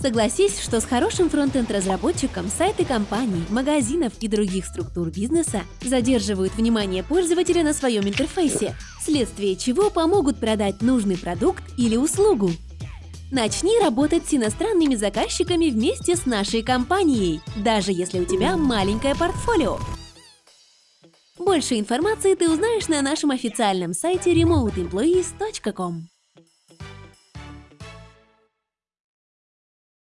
Согласись, что с хорошим фронтенд-разработчиком сайты компаний, магазинов и других структур бизнеса задерживают внимание пользователя на своем интерфейсе, вследствие чего помогут продать нужный продукт или услугу. Начни работать с иностранными заказчиками вместе с нашей компанией, даже если у тебя маленькое портфолио. Больше информации ты узнаешь на нашем официальном сайте remoteemployees.com.